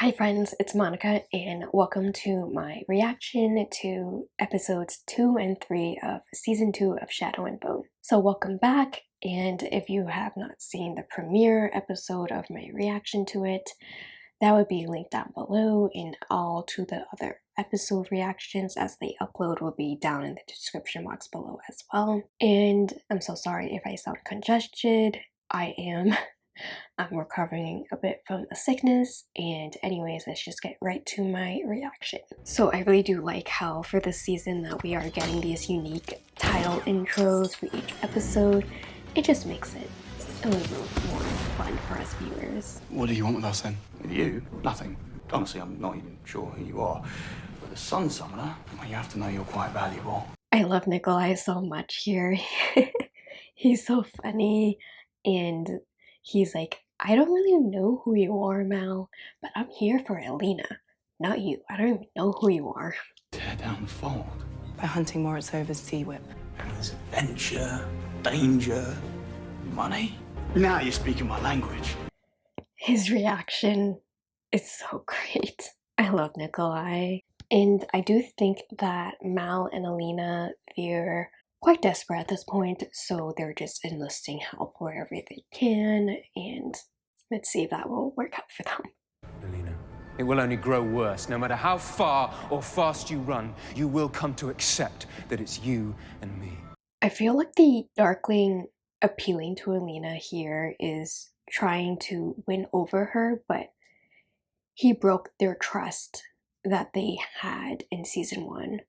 Hi friends, it's Monica and welcome to my reaction to episodes 2 and 3 of season 2 of Shadow and Bone. So welcome back and if you have not seen the premiere episode of my reaction to it, that would be linked down below and all to the other episode reactions as they upload will be down in the description box below as well. And I'm so sorry if I sound congested. I am I'm recovering a bit from a sickness and anyways let's just get right to my reaction. So I really do like how for this season that we are getting these unique title intros for each episode. It just makes it a little more fun for us viewers. What do you want with us then? With you? Nothing. Honestly, I'm not even sure who you are. But the Sun Summoner, well, you have to know you're quite valuable. I love Nikolai so much here. He's so funny and he's like, I don't really know who you are, Mal, but I'm here for Alina, not you. I don't even know who you are. Tear down the fold. By hunting Morozova's sea whip. And there's adventure, danger, money. Now you're speaking my language. His reaction is so great. I love Nikolai. And I do think that Mal and Alina, they're quite desperate at this point, so they're just enlisting help wherever they can, and let's see if that will work out for them. Alina, it will only grow worse. No matter how far or fast you run, you will come to accept that it's you and me. I feel like the Darkling appealing to Alina here is trying to win over her, but he broke their trust that they had in season one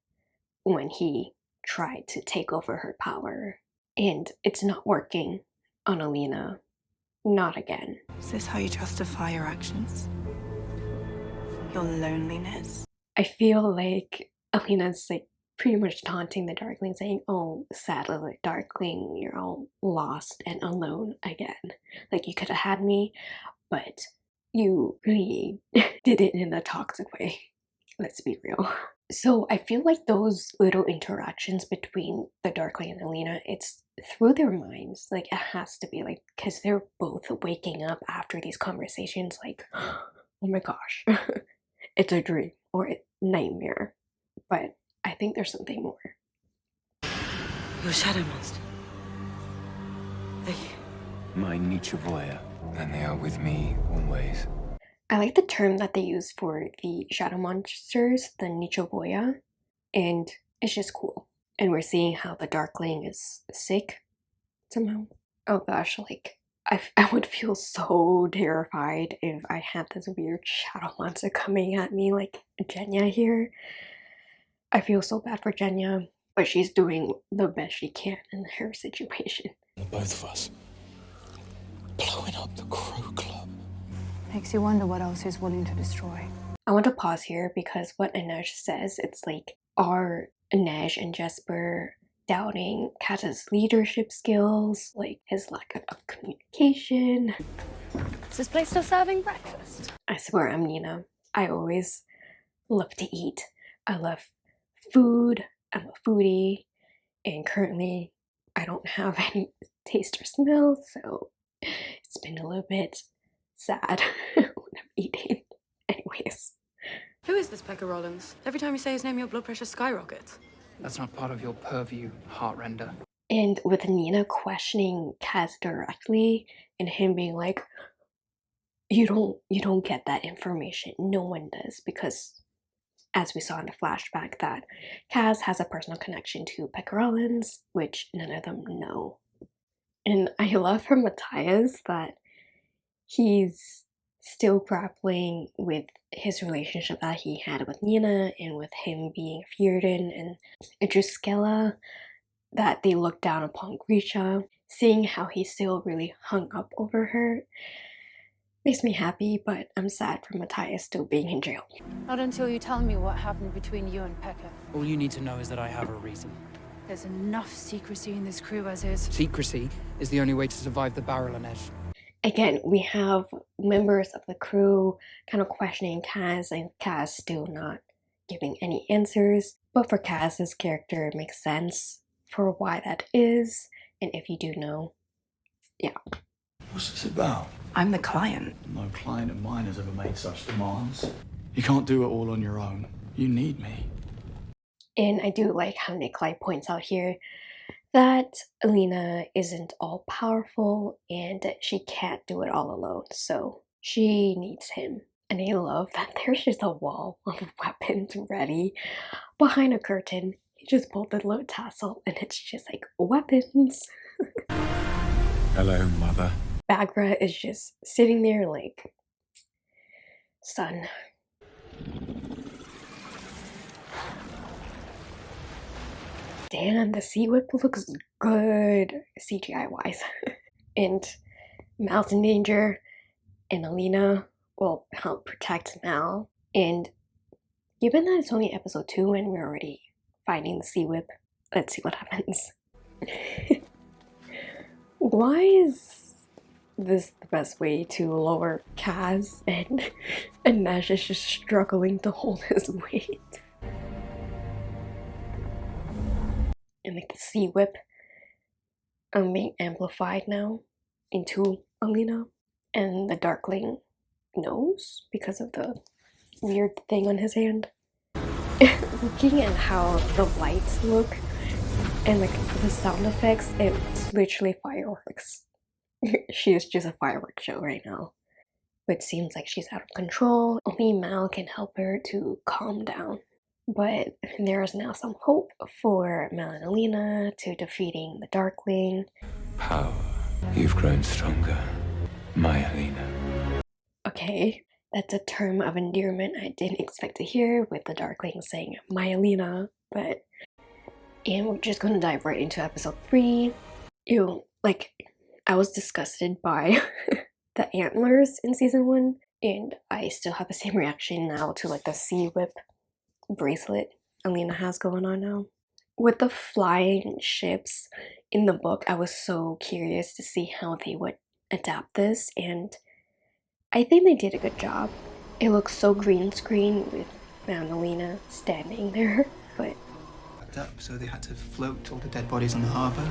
when he tried to take over her power. And it's not working on Alina. Not again. Is this how you justify your actions? Your loneliness? I feel like Alina's like pretty much taunting the Darkling, saying, Oh, sad little Darkling, you're all lost and alone again. Like, you could have had me, but you really did it in a toxic way. Let's be real. So I feel like those little interactions between the Darkling and Alina, it's through their minds. Like it has to be like because they're both waking up after these conversations like, oh my gosh, it's a dream or a nightmare. But I think there's something more. Your shadow monster. They... My Nichevoya, and they are with me always. I like the term that they use for the shadow monsters, the Nichevoya, and it's just cool. And we're seeing how the Darkling is sick somehow. Oh gosh, like, I, I would feel so terrified if I had this weird shadow monster coming at me like Genya here. I feel so bad for Genya, but she's doing the best she can in her situation. Both of us. Blowing up the Club. Makes you wonder what else he's willing to destroy. I want to pause here because what Inej says, it's like, are Inej and Jesper doubting Kaz's leadership skills, like his lack of communication? Is this place still serving breakfast? I swear I'm Nina. I always love to eat. I love food. I'm a foodie. And currently I don't have any taste or smell, so it's been a little bit sad when I'm eating. Anyways. Who is this Pekka Rollins? Every time you say his name, your blood pressure skyrockets. That's not part of your purview, Heartrender. And with Nina questioning Kaz directly and him being like, you don't you don't get that information. No one does because as we saw in the flashback that Kaz has a personal connection to Pekka Rollins, which none of them know. And I love from Matthias that he's still grappling with his relationship that he had with Nina and with him being Fjerdan and a Drüskelle, that they looked down upon Grisha, seeing how he's still really hung up over her makes me happy, but I'm sad for Matthias still being in jail. Not until you tell me what happened between you and Pekka. All you need to know is that I have a reason. There's enough secrecy in this crew as is. Secrecy is the only way to survive the barrel and edge again, we have members of the crew kind of questioning Kaz and Kaz still not giving any answers. But for Kaz's character, it makes sense for why that is. And if you do know, yeah. What's this about? I'm the client. No client of mine has ever made such demands. You can't do it all on your own. You need me. And I do like how Nikolai points out here that Alina isn't all powerful and she can't do it all alone, so she needs him. And I love that there's just a wall of weapons ready behind a curtain. He just pulled the little tassel and it's just like weapons. Hello, Mother. Baghra is just sitting there like, son. Damn, the sea whip looks good CGI wise. and Mal's in danger, and Alina will help protect Mal. And given that it's only episode 2 and we're already finding the sea whip, let's see what happens. Why is this the best way to lower Kaz and and Inej is just struggling to hold his weight? And like the sea whip um being amplified now into Alina and the Darkling knows because of the weird thing on his hand. Looking at how the lights look and like the sound effects, it's literally fireworks. she is just a fireworks show right now. But it seems like she's out of control. Only Mal can help her to calm down. But there is now some hope for Alina to defeating the Darkling. Power. You've grown stronger, my Alina. Okay, that's a term of endearment I didn't expect to hear with the Darkling saying my Alina, but and we're just gonna dive right into episode three. Ew, like I was disgusted by the antlers in season one, and I still have the same reaction now to like the sea whip bracelet Alina has going on now. With the flying ships in the book, I was so curious to see how they would adapt this, and I think they did a good job. It looks so green screen with Alina standing there, but up, so they had to float all the dead bodies on the harbour.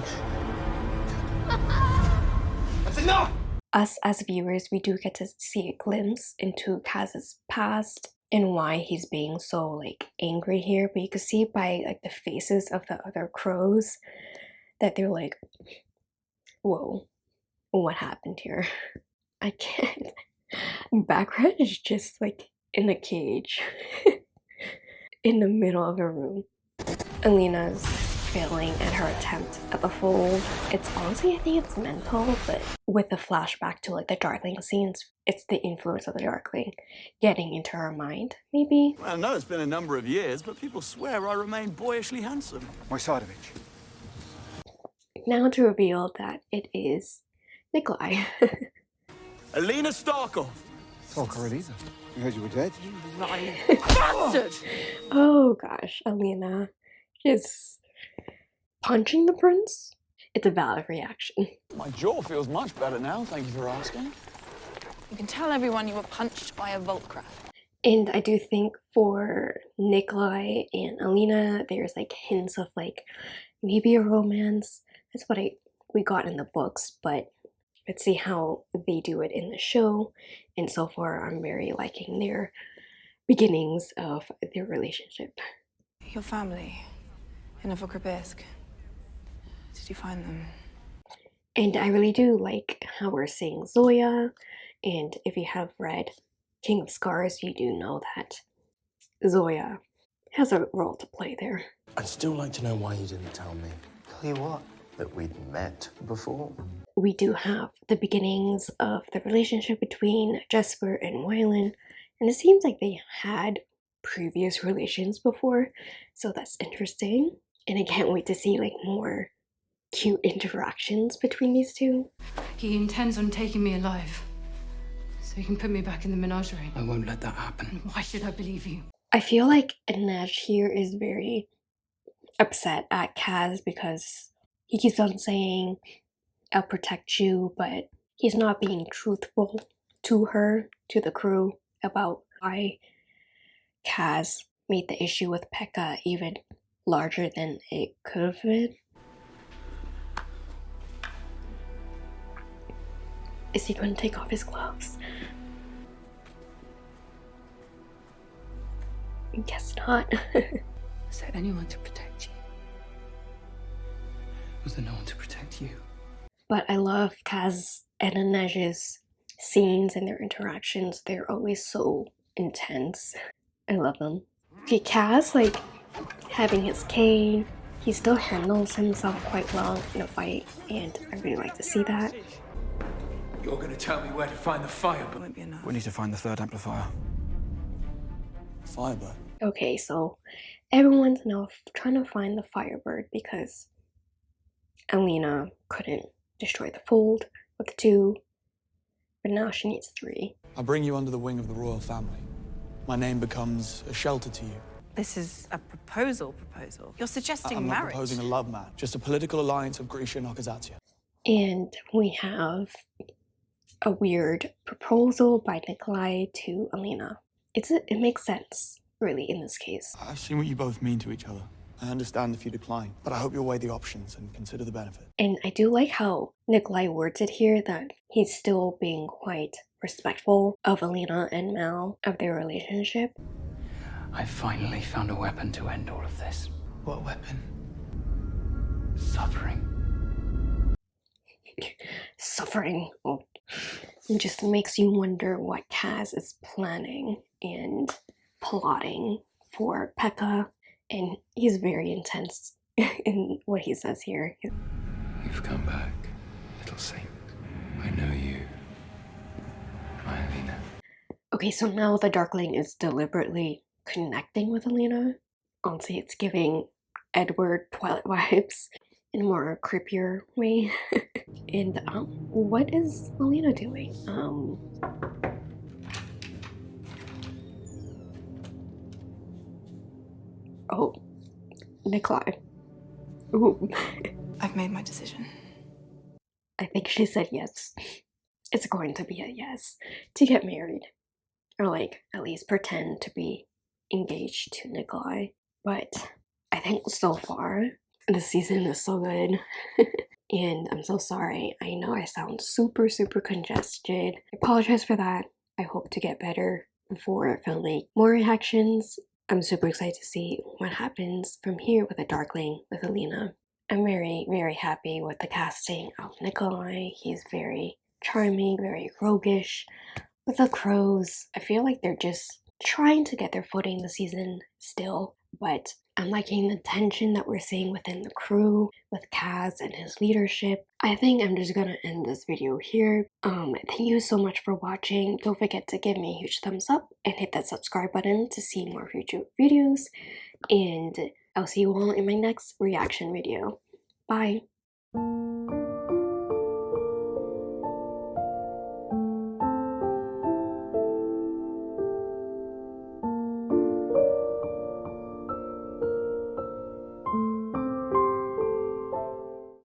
That's enough! us as viewers, we do get to see a glimpse into Kaz's past and why he's being so like angry here. But you can see by like the faces of the other crows that they're like, "Whoa, what happened here?" I can't. Background is just like in a cage in the middle of a room. Alina's failing at her attempt at the fold. It's honestly, I think it's mental, but with the flashback to like the Darkling scenes, it's the influence of the Darkling getting into her mind, maybe. Well, I know it's been a number of years, but people swear I remain boyishly handsome. Moisardovich. Now to reveal that it is Nikolai. Alina Starkov! Oh, Tolka Elisa. You heard you were dead? You lying bastard! oh gosh, Alina is punching the prince. It's a valid reaction. My jaw feels much better now, thank you for asking. You can tell everyone you were punched by a Voltcraft. And I do think for Nikolai and Alina, there's like hints of like maybe a romance. That's what I we got in the books, but let's see how they do it in the show. And so far, I'm very liking their beginnings of their relationship. Your family in Novokribirsk. Did you find them? And I really do like how we're seeing Zoya. And if you have read King of Scars, you do know that Zoya has a role to play there. I'd still like to know why you didn't tell me. Tell you what? That we'd met before. We do have the beginnings of the relationship between Jesper and Wylan, and it seems like they had previous relations before, so that's interesting. And I can't wait to see like more cute interactions between these two. He intends on taking me alive. So he can put me back in the menagerie. I won't let that happen. Why should I believe you? I feel like Inej here is very upset at Kaz because he keeps on saying, I'll protect you, but he's not being truthful to her, to the crew, about why Kaz made the issue with Pekka even larger than it could have been. Is he going to take off his gloves? Guess not. Is there anyone to protect you? Was there no one to protect you? but I love Kaz and Inej's scenes and their interactions. They're always so intense. I love them. Okay, Kaz, like, having his cane, he still handles himself quite well in a fight, and I really like to see that. You're gonna tell me where to find the fire, It but won't be enough. We need to find the third amplifier. Firebird. Okay, so everyone's now trying to find the Firebird because Alina couldn't destroy the fold with two, but now she needs three. I bring you under the wing of the royal family. My name becomes a shelter to you. This is a proposal proposal. You're suggesting I'm not marriage. proposing a love match, just a political alliance of Grisha and otkazat'sya. And we have a weird proposal by Nikolai to Alina. It's a, it makes sense, really, in this case. I've seen what you both mean to each other. I understand if you decline, but I hope you'll weigh the options and consider the benefit. And I do like how Nikolai words it here that he's still being quite respectful of Alina and Mal, of their relationship. I finally found a weapon to end all of this. What weapon? Suffering. Suffering. Oh, It just makes you wonder what Kaz is planning and plotting for Pekka. And he's very intense in what he says here. You've come back, little saint. I know you. My Alina. Uh, okay, so now the Darkling is deliberately connecting with Alina. Honestly, it's giving Edward Twilight vibes in a more creepier way. and um, what is Alina doing? Um, oh, Nikolai. Ooh, I've made my decision. I think she said yes. It's going to be a yes to get married, or like at least pretend to be engaged to Nikolai. But I think so far the season is so good. and I'm so sorry. I know I sound super, super congested. I apologize for that. I hope to get better before filming more reactions. I'm super excited to see what happens from here with the Darkling with Alina. I'm very, very happy with the casting of Nikolai. He's very charming, very roguish. With the crows, I feel like they're just trying to get their footing this season still, but I'm liking the tension that we're seeing within the crew with Kaz and his leadership. I think I'm just gonna end this video here. Um, thank you so much for watching. Don't forget to give me a huge thumbs up and hit that subscribe button to see more future videos. And I'll see you all in my next reaction video. Bye.